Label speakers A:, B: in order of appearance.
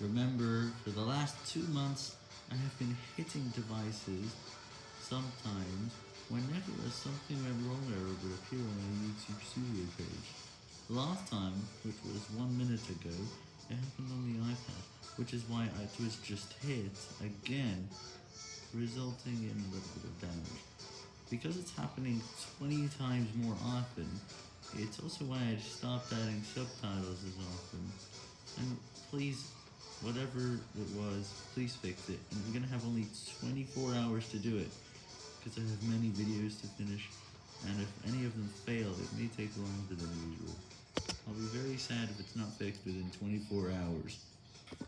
A: Remember, for the last two months, I have been hitting devices sometimes whenever something went wrong it would appear on my YouTube studio page. Last time, which was one minute ago, it happened on the iPad, which is why it was just hit again, resulting in a little bit of damage. Because it's happening 20 times more often, it's also why I stopped adding subtitles as often. And please, whatever it was, please fix it. And I'm gonna have only 24 hours to do it, because I have many videos to finish, and if any of them fail, it may take longer than usual. I'll be very sad if it's not fixed within 24 hours.